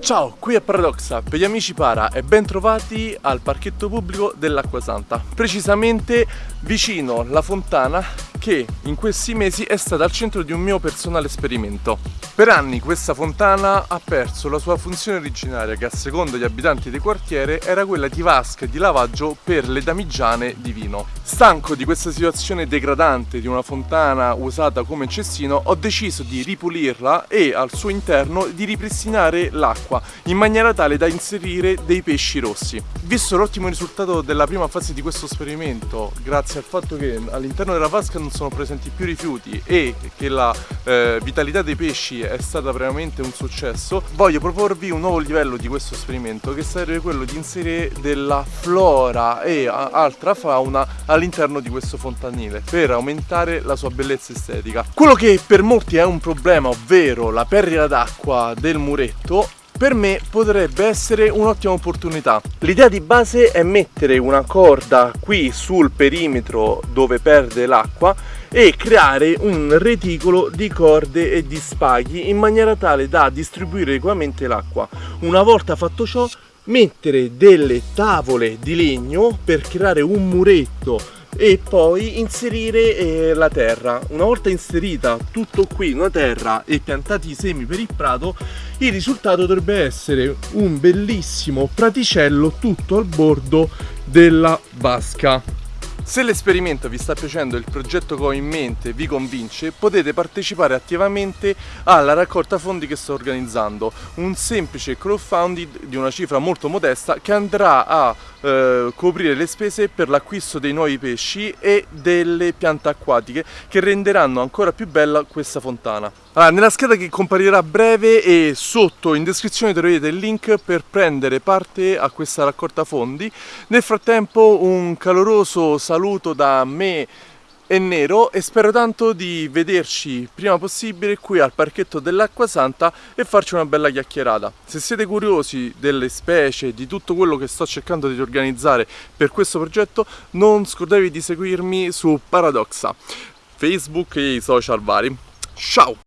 Ciao, qui è Paradoxa, per gli amici Para e ben trovati al parchetto pubblico dell'Acqua Santa, precisamente vicino alla fontana che in questi mesi è stata al centro di un mio personale esperimento. Per anni questa fontana ha perso la sua funzione originaria che a seconda degli abitanti del quartiere era quella di vasca e di lavaggio per le damigiane di vino. Stanco di questa situazione degradante di una fontana usata come cestino ho deciso di ripulirla e al suo interno di ripristinare l'acqua in maniera tale da inserire dei pesci rossi. Visto l'ottimo risultato della prima fase di questo esperimento grazie al fatto che all'interno della vasca non sono presenti più rifiuti e che la eh, vitalità dei pesci è stata veramente un successo, voglio proporvi un nuovo livello di questo esperimento che sarebbe quello di inserire della flora e altra fauna all'interno di questo fontanile per aumentare la sua bellezza estetica. Quello che per molti è un problema, ovvero la perdita d'acqua del muretto, per me potrebbe essere un'ottima opportunità. L'idea di base è mettere una corda qui sul perimetro dove perde l'acqua e creare un reticolo di corde e di spaghi in maniera tale da distribuire equamente l'acqua. Una volta fatto ciò mettere delle tavole di legno per creare un muretto e poi inserire eh, la terra una volta inserita tutto qui una terra e piantati i semi per il prato il risultato dovrebbe essere un bellissimo praticello tutto al bordo della vasca se l'esperimento vi sta piacendo e il progetto che ho in mente vi convince, potete partecipare attivamente alla raccolta fondi che sto organizzando, un semplice crowdfunding di una cifra molto modesta che andrà a eh, coprire le spese per l'acquisto dei nuovi pesci e delle piante acquatiche che renderanno ancora più bella questa fontana. Allora, nella scheda che comparirà a breve e sotto in descrizione troverete il link per prendere parte a questa raccolta fondi. Nel frattempo un caloroso saluto da me e Nero e spero tanto di vederci prima possibile qui al parchetto dell'Acqua Santa e farci una bella chiacchierata. Se siete curiosi delle specie, di tutto quello che sto cercando di organizzare per questo progetto, non scordatevi di seguirmi su Paradoxa, Facebook e i social vari. Ciao!